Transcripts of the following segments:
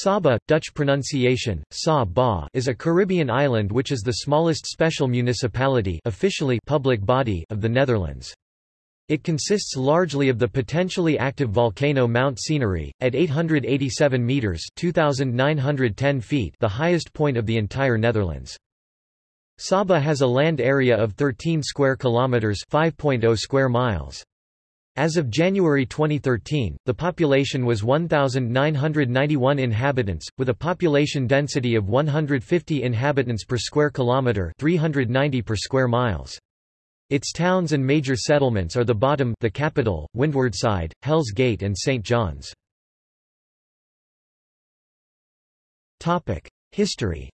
Saba, Dutch pronunciation, Sa is a Caribbean island which is the smallest special municipality officially public body of the Netherlands. It consists largely of the potentially active volcano Mount Scenery, at 887 metres 2,910 feet the highest point of the entire Netherlands. Saba has a land area of 13 square kilometres 5.0 square miles. As of January 2013, the population was 1,991 inhabitants, with a population density of 150 inhabitants per square kilometre 390 per square miles. Its towns and major settlements are the Bottom the capital, Windwardside, Hell's Gate and St. John's. History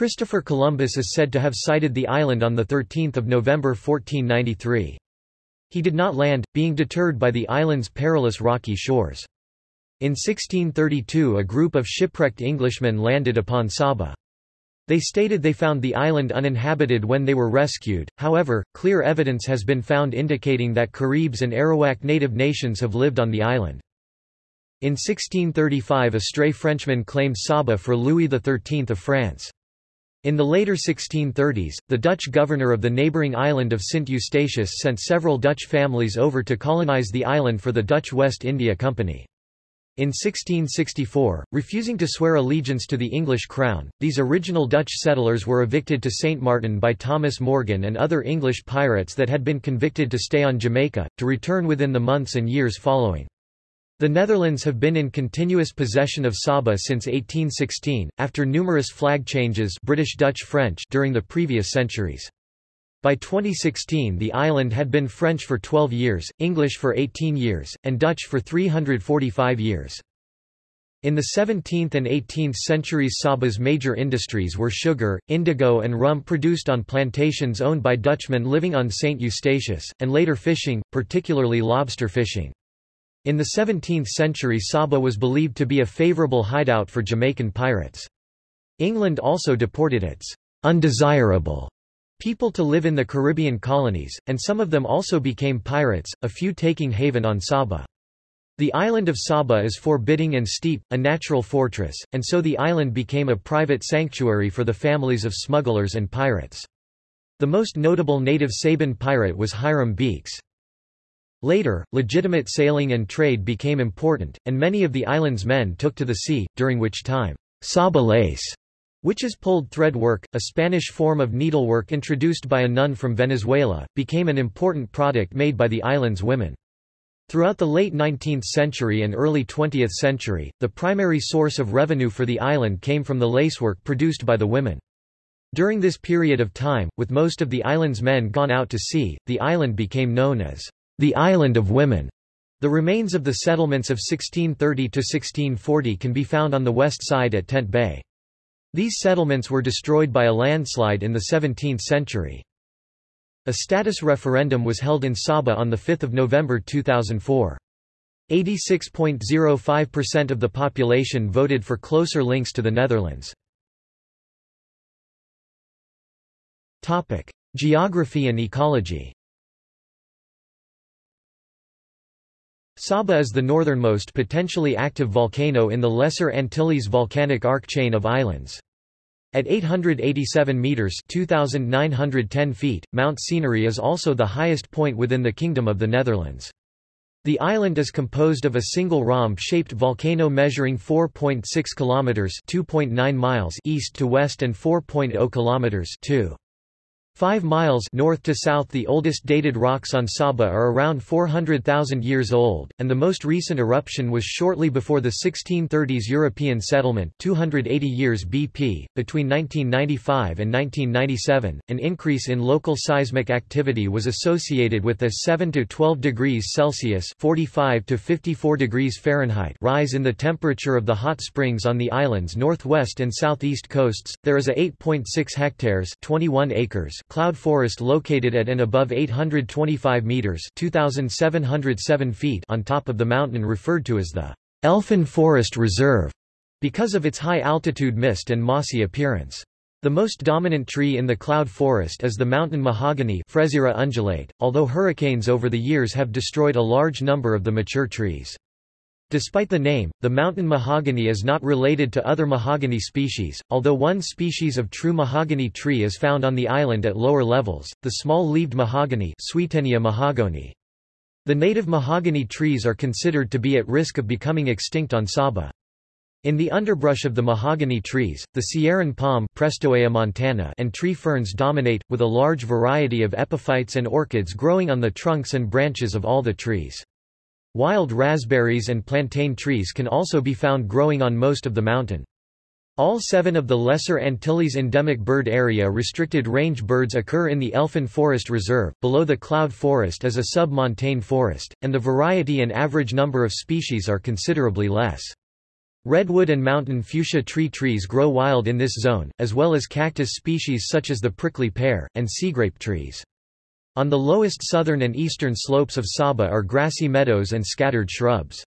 Christopher Columbus is said to have sighted the island on 13 November 1493. He did not land, being deterred by the island's perilous rocky shores. In 1632 a group of shipwrecked Englishmen landed upon Saba. They stated they found the island uninhabited when they were rescued, however, clear evidence has been found indicating that Caribs and Arawak native nations have lived on the island. In 1635 a stray Frenchman claimed Saba for Louis XIII of France. In the later 1630s, the Dutch governor of the neighbouring island of Sint Eustatius sent several Dutch families over to colonize the island for the Dutch West India Company. In 1664, refusing to swear allegiance to the English crown, these original Dutch settlers were evicted to St. Martin by Thomas Morgan and other English pirates that had been convicted to stay on Jamaica, to return within the months and years following. The Netherlands have been in continuous possession of Saba since 1816, after numerous flag changes British Dutch French during the previous centuries. By 2016 the island had been French for 12 years, English for 18 years, and Dutch for 345 years. In the 17th and 18th centuries Saba's major industries were sugar, indigo and rum produced on plantations owned by Dutchmen living on St. Eustatius, and later fishing, particularly lobster fishing. In the 17th century Saba was believed to be a favorable hideout for Jamaican pirates. England also deported its undesirable people to live in the Caribbean colonies, and some of them also became pirates, a few taking haven on Saba. The island of Saba is forbidding and steep, a natural fortress, and so the island became a private sanctuary for the families of smugglers and pirates. The most notable native Saban pirate was Hiram Beeks. Later, legitimate sailing and trade became important, and many of the island's men took to the sea, during which time, saba lace, which is pulled thread work, a Spanish form of needlework introduced by a nun from Venezuela, became an important product made by the island's women. Throughout the late 19th century and early 20th century, the primary source of revenue for the island came from the lacework produced by the women. During this period of time, with most of the island's men gone out to sea, the island became known as the Island of Women. The remains of the settlements of 1630–1640 can be found on the west side at Tent Bay. These settlements were destroyed by a landslide in the 17th century. A status referendum was held in Saba on 5 November 2004. 86.05% of the population voted for closer links to the Netherlands. Geography and ecology Saba is the northernmost potentially active volcano in the Lesser Antilles volcanic arc chain of islands. At 887 metres 2,910 feet, Mount Scenery is also the highest point within the Kingdom of the Netherlands. The island is composed of a single rhomb-shaped volcano measuring 4.6 kilometers (2.9 miles) east to west and 4.0 kilometers (2 Five miles north to south The oldest dated rocks on Saba are around 400,000 years old, and the most recent eruption was shortly before the 1630s European settlement 280 years BP. Between 1995 and 1997, an increase in local seismic activity was associated with a 7 to 12 degrees Celsius 45 to 54 degrees Fahrenheit rise in the temperature of the hot springs on the island's northwest and southeast coasts. There is a 8.6 hectares 21 acres cloud forest located at and above 825 meters (2707 feet) on top of the mountain referred to as the Elfin Forest Reserve because of its high altitude mist and mossy appearance. The most dominant tree in the cloud forest is the mountain mahogany undulata, although hurricanes over the years have destroyed a large number of the mature trees. Despite the name, the mountain mahogany is not related to other mahogany species, although one species of true mahogany tree is found on the island at lower levels, the small-leaved mahogany mahagoni. The native mahogany trees are considered to be at risk of becoming extinct on Saba. In the underbrush of the mahogany trees, the Sierran palm montana and tree ferns dominate, with a large variety of epiphytes and orchids growing on the trunks and branches of all the trees. Wild raspberries and plantain trees can also be found growing on most of the mountain. All seven of the Lesser Antilles endemic bird area restricted range birds occur in the Elfin Forest Reserve, below the cloud forest is a sub-montane forest, and the variety and average number of species are considerably less. Redwood and mountain fuchsia tree trees grow wild in this zone, as well as cactus species such as the prickly pear, and seagrape trees. On the lowest southern and eastern slopes of Saba are grassy meadows and scattered shrubs.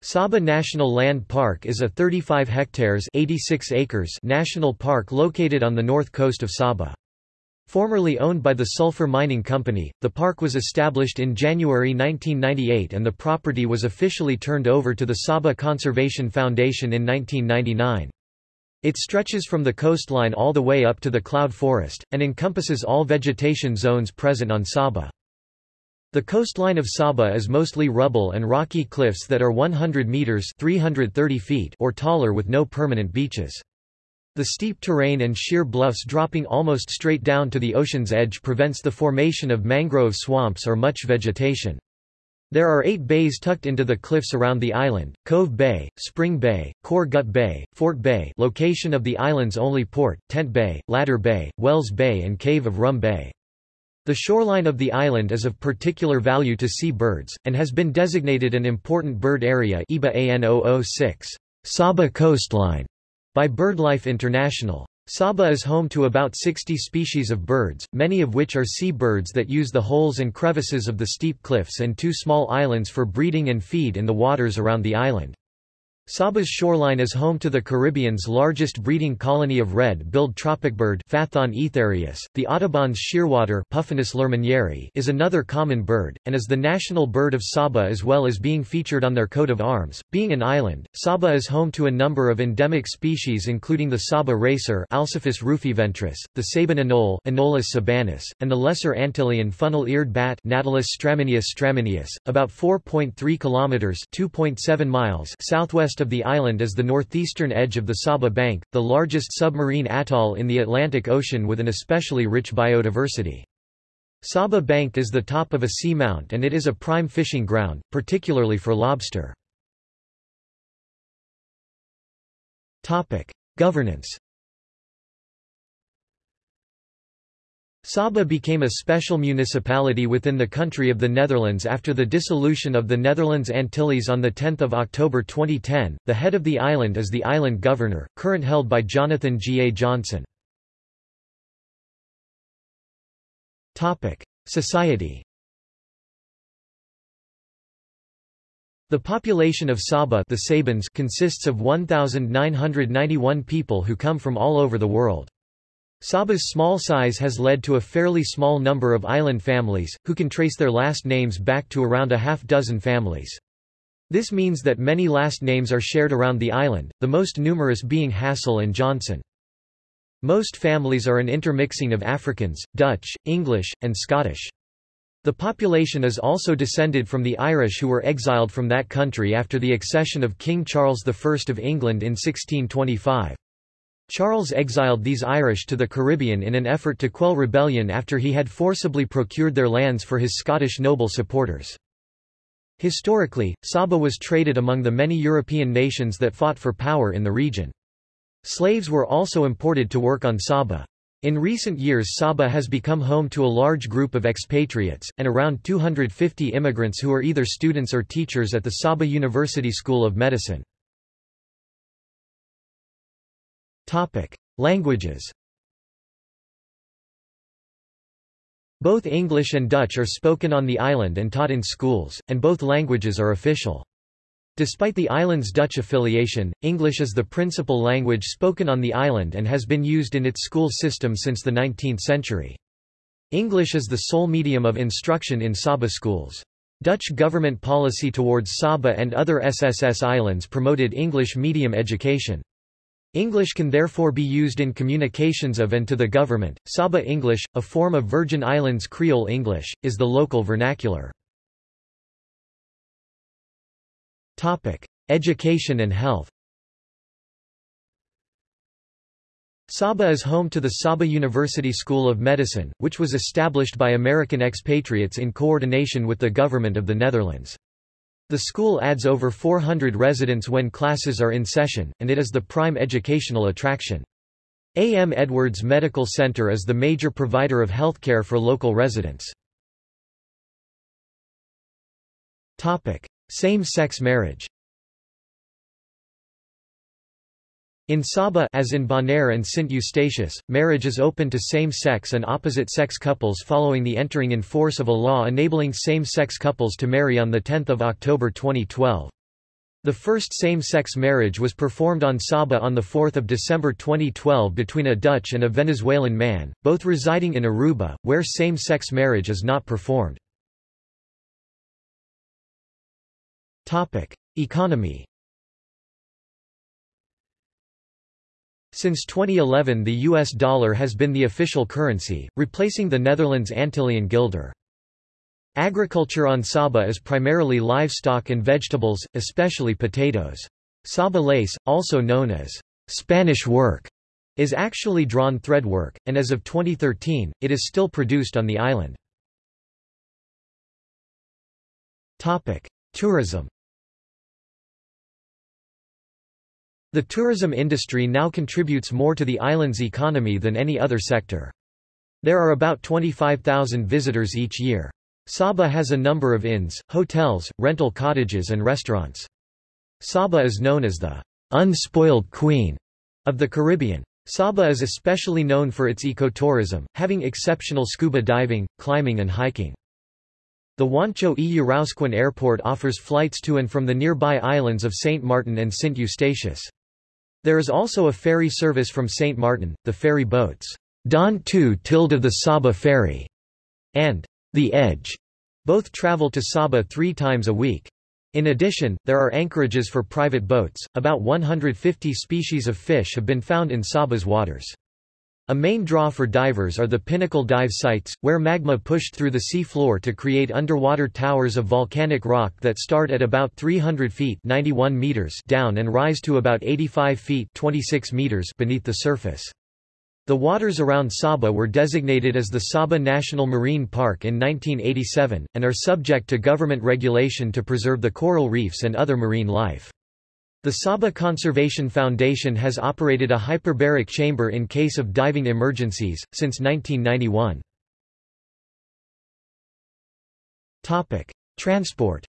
Saba National Land Park is a 35 hectares 86 acres national park located on the north coast of Saba. Formerly owned by the Sulphur Mining Company, the park was established in January 1998 and the property was officially turned over to the Saba Conservation Foundation in 1999. It stretches from the coastline all the way up to the cloud forest, and encompasses all vegetation zones present on Saba. The coastline of Saba is mostly rubble and rocky cliffs that are 100 meters 330 feet or taller with no permanent beaches. The steep terrain and sheer bluffs dropping almost straight down to the ocean's edge prevents the formation of mangrove swamps or much vegetation. There are eight bays tucked into the cliffs around the island, Cove Bay, Spring Bay, Core Gut Bay, Fort Bay location of the island's only port, Tent Bay, Ladder Bay, Wells Bay and Cave of Rum Bay. The shoreline of the island is of particular value to sea birds, and has been designated an important bird area EBA AN 006 Saba coastline by BirdLife International. Saba is home to about 60 species of birds, many of which are sea birds that use the holes and crevices of the steep cliffs and two small islands for breeding and feed in the waters around the island. Saba's shoreline is home to the Caribbean's largest breeding colony of red-billed tropicbird. The Audubon's shearwater Puffinus is another common bird, and is the national bird of Saba as well as being featured on their coat of arms. Being an island, Saba is home to a number of endemic species including the Saba racer rufiventris, the Saban anole Anolis sabanus, and the lesser Antillean funnel-eared bat Natalus stramineus stramineus, about 4.3 kilometers (2.7 miles) southwest west of the island is the northeastern edge of the Saba Bank, the largest submarine atoll in the Atlantic Ocean with an especially rich biodiversity. Saba Bank is the top of a seamount and it is a prime fishing ground, particularly for lobster. Governance Saba became a special municipality within the country of the Netherlands after the dissolution of the Netherlands Antilles on 10 October 2010. The head of the island is the island governor, current held by Jonathan G. A. Johnson. Society The population of Saba the Sabans consists of 1,991 people who come from all over the world. Saba's small size has led to a fairly small number of island families, who can trace their last names back to around a half dozen families. This means that many last names are shared around the island, the most numerous being Hassel and Johnson. Most families are an intermixing of Africans, Dutch, English, and Scottish. The population is also descended from the Irish who were exiled from that country after the accession of King Charles I of England in 1625. Charles exiled these Irish to the Caribbean in an effort to quell rebellion after he had forcibly procured their lands for his Scottish noble supporters. Historically, Saba was traded among the many European nations that fought for power in the region. Slaves were also imported to work on Saba. In recent years Saba has become home to a large group of expatriates, and around 250 immigrants who are either students or teachers at the Saba University School of Medicine. Topic: Languages. Both English and Dutch are spoken on the island and taught in schools, and both languages are official. Despite the island's Dutch affiliation, English is the principal language spoken on the island and has been used in its school system since the 19th century. English is the sole medium of instruction in Saba schools. Dutch government policy towards Saba and other SSS islands promoted English medium education. English can therefore be used in communications of and to the government. Saba English, a form of Virgin Islands Creole English, is the local vernacular. Topic: Education and health. Saba is home to the Saba University School of Medicine, which was established by American expatriates in coordination with the government of the Netherlands. The school adds over 400 residents when classes are in session, and it is the prime educational attraction. A. M. Edwards Medical Center is the major provider of healthcare for local residents. Same-sex marriage In Saba as in Bonaire and Sint Eustatius, marriage is open to same-sex and opposite-sex couples following the entering in force of a law enabling same-sex couples to marry on 10 October 2012. The first same-sex marriage was performed on Saba on 4 December 2012 between a Dutch and a Venezuelan man, both residing in Aruba, where same-sex marriage is not performed. Economy Since 2011 the US dollar has been the official currency, replacing the Netherlands Antillean guilder. Agriculture on Saba is primarily livestock and vegetables, especially potatoes. Saba lace, also known as Spanish work, is actually drawn thread work, and as of 2013, it is still produced on the island. Tourism The tourism industry now contributes more to the island's economy than any other sector. There are about 25,000 visitors each year. Saba has a number of inns, hotels, rental cottages and restaurants. Saba is known as the unspoiled queen of the Caribbean. Saba is especially known for its ecotourism, having exceptional scuba diving, climbing and hiking. The Juancho e Airport offers flights to and from the nearby islands of St. Martin and St. Eustatius. There is also a ferry service from St. Martin, the ferry boats, Dawn 2 tilde the Saba Ferry, and The Edge. Both travel to Saba three times a week. In addition, there are anchorages for private boats. About 150 species of fish have been found in Saba's waters. A main draw for divers are the pinnacle dive sites, where magma pushed through the sea floor to create underwater towers of volcanic rock that start at about 300 feet 91 meters down and rise to about 85 feet 26 meters beneath the surface. The waters around Saba were designated as the Saba National Marine Park in 1987, and are subject to government regulation to preserve the coral reefs and other marine life. The Saba Conservation Foundation has operated a hyperbaric chamber in case of diving emergencies, since 1991. Transport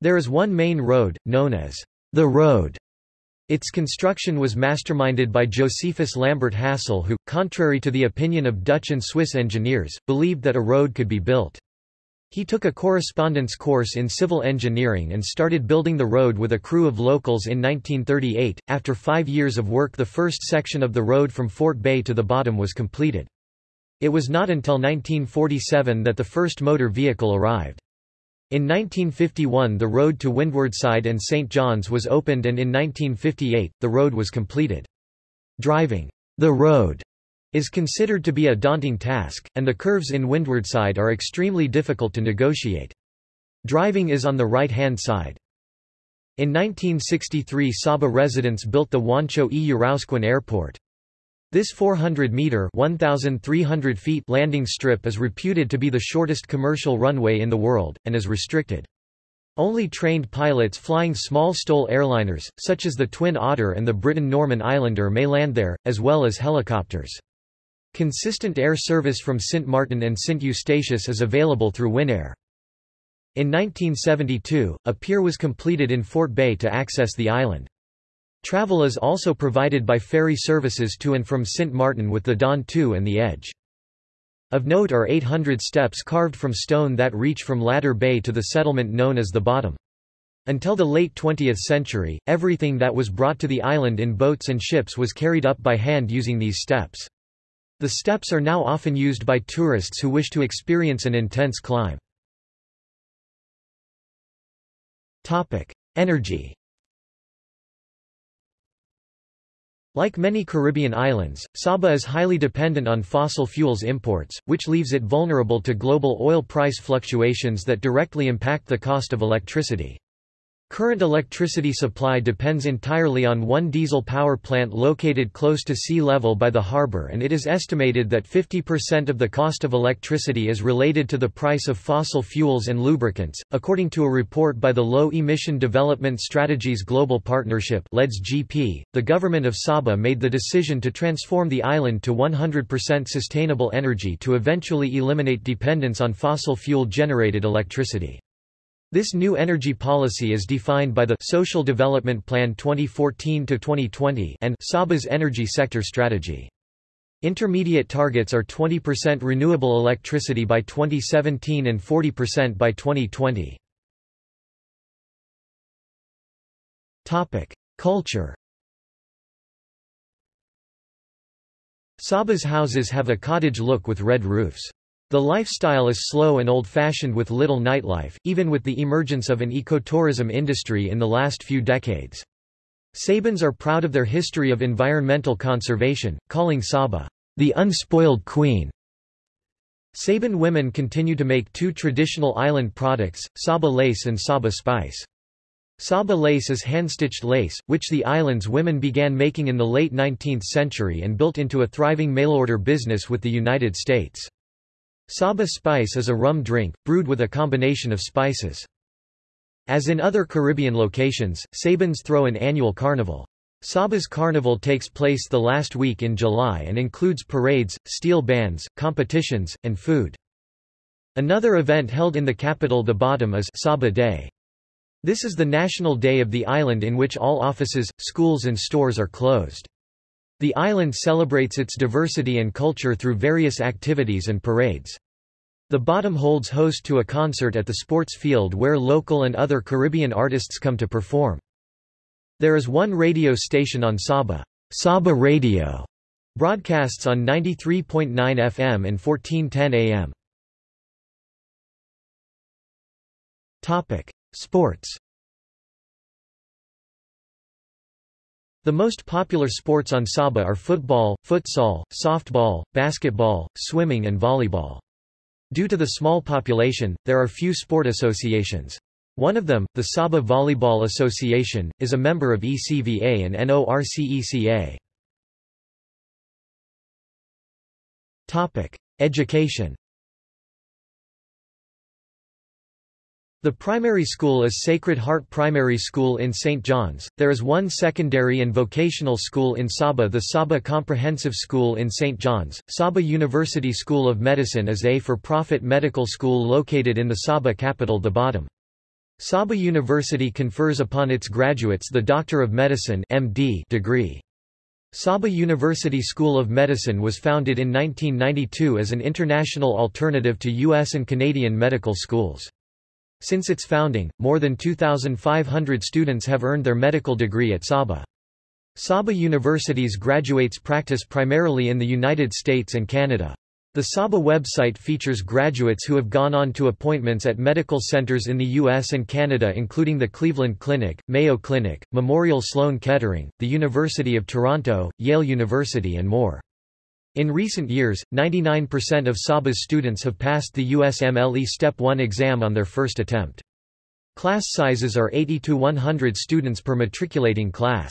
There is one main road, known as the Road. Its construction was masterminded by Josephus Lambert Hassel who, contrary to the opinion of Dutch and Swiss engineers, believed that a road could be built. He took a correspondence course in civil engineering and started building the road with a crew of locals in 1938. After five years of work, the first section of the road from Fort Bay to the bottom was completed. It was not until 1947 that the first motor vehicle arrived. In 1951 the road to Windwardside and St. John's was opened and in 1958, the road was completed. Driving the road is considered to be a daunting task, and the curves in windward side are extremely difficult to negotiate. Driving is on the right-hand side. In 1963 Saba residents built the Juancho e Yrausquin Airport. This 400-metre feet landing strip is reputed to be the shortest commercial runway in the world, and is restricted. Only trained pilots flying small STOL airliners, such as the Twin Otter and the Britten-Norman Islander may land there, as well as helicopters. Consistent air service from Sint Martin and Sint Eustatius is available through Winair. In 1972, a pier was completed in Fort Bay to access the island. Travel is also provided by ferry services to and from Sint Martin with the Dawn 2 and the Edge. Of note are 800 steps carved from stone that reach from Ladder Bay to the settlement known as the Bottom. Until the late 20th century, everything that was brought to the island in boats and ships was carried up by hand using these steps. The steps are now often used by tourists who wish to experience an intense climb. Energy Like many Caribbean islands, Saba is highly dependent on fossil fuels imports, which leaves it vulnerable to global oil price fluctuations that directly impact the cost of electricity. Current electricity supply depends entirely on one diesel power plant located close to sea level by the harbor and it is estimated that 50% of the cost of electricity is related to the price of fossil fuels and lubricants. According to a report by the Low Emission Development Strategies Global Partnership (LEDS-GP), the government of Saba made the decision to transform the island to 100% sustainable energy to eventually eliminate dependence on fossil fuel generated electricity. This new energy policy is defined by the Social Development Plan 2014-2020 and Saba's energy sector strategy. Intermediate targets are 20% renewable electricity by 2017 and 40% by 2020. Topic: Culture. Saba's houses have a cottage look with red roofs. The lifestyle is slow and old-fashioned with little nightlife, even with the emergence of an ecotourism industry in the last few decades. Sabans are proud of their history of environmental conservation, calling Saba, the unspoiled queen. Saban women continue to make two traditional island products, Saba lace and Saba spice. Saba lace is hand-stitched lace, which the island's women began making in the late 19th century and built into a thriving mail-order business with the United States. Saba spice is a rum drink, brewed with a combination of spices. As in other Caribbean locations, Sabans throw an annual carnival. Saba's carnival takes place the last week in July and includes parades, steel bands, competitions, and food. Another event held in the capital the Bottom is Saba Day. This is the national day of the island in which all offices, schools and stores are closed. The island celebrates its diversity and culture through various activities and parades. The Bottom holds host to a concert at the sports field where local and other Caribbean artists come to perform. There is one radio station on Saba, Saba Radio, broadcasts on 93.9 FM and 1410 AM. Topic: Sports The most popular sports on Saba are football, futsal, softball, basketball, swimming and volleyball. Due to the small population, there are few sport associations. One of them, the Saba Volleyball Association, is a member of ECVA and NORCECA. Education The primary school is Sacred Heart Primary School in St. John's. There is one secondary and vocational school in Saba the Saba Comprehensive School in St. John's. Saba University School of Medicine is a for-profit medical school located in the Saba capital the Bottom. Saba University confers upon its graduates the Doctor of Medicine MD degree. Saba University School of Medicine was founded in 1992 as an international alternative to U.S. and Canadian medical schools. Since its founding, more than 2,500 students have earned their medical degree at Saba. Saba University's graduates practice primarily in the United States and Canada. The Saba website features graduates who have gone on to appointments at medical centers in the U.S. and Canada including the Cleveland Clinic, Mayo Clinic, Memorial Sloan Kettering, the University of Toronto, Yale University and more. In recent years, 99% of Saba's students have passed the USMLE Step 1 exam on their first attempt. Class sizes are 80 to 100 students per matriculating class.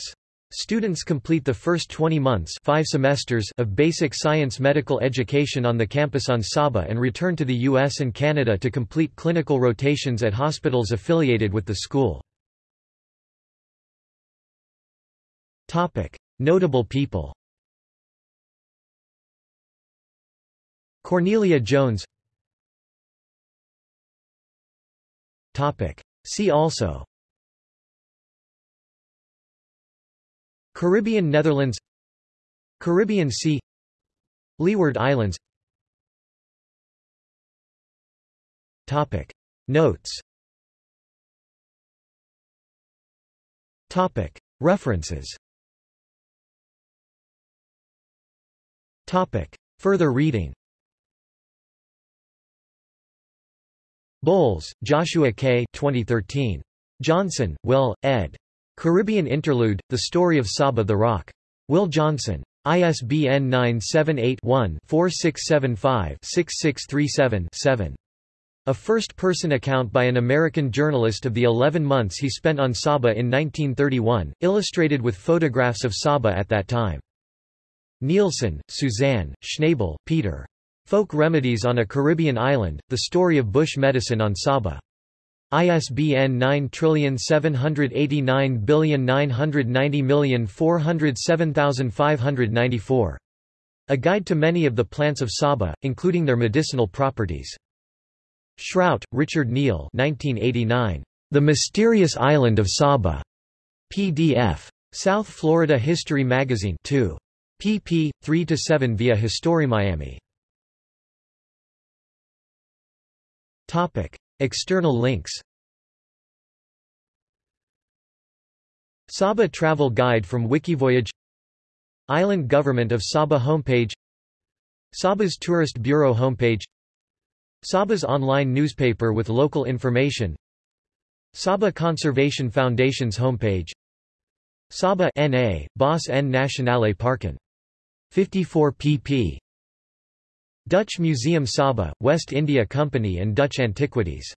Students complete the first 20 months five semesters of basic science medical education on the campus on Saba and return to the US and Canada to complete clinical rotations at hospitals affiliated with the school. Notable people Cornelia Jones. See also. Caribbean Netherlands. Caribbean Sea. Leeward Islands. Topic. Notes. Topic. References. Topic. Further reading Bowles, Joshua K. 2013. Johnson, Will, ed. Caribbean Interlude, The Story of Saba the Rock. Will Johnson. ISBN 978-1-4675-6637-7. A first-person account by an American journalist of the 11 months he spent on Saba in 1931, illustrated with photographs of Saba at that time. Nielsen, Suzanne, Schnabel, Peter. Folk Remedies on a Caribbean Island, The Story of Bush Medicine on Saba. ISBN 9789990407594. A Guide to Many of the Plants of Saba, including their medicinal properties. Shrout, Richard Neal 1989. The Mysterious Island of Saba. PDF. South Florida History Magazine 2. pp. 3–7 via HistoriMiami. Topic. External links Saba Travel Guide from Wikivoyage Island Government of Saba homepage Saba's Tourist Bureau homepage Saba's online newspaper with local information Saba Conservation Foundation's homepage Saba NA, Bos N Nationale Parken. 54 pp. Dutch Museum Saba, West India Company and Dutch Antiquities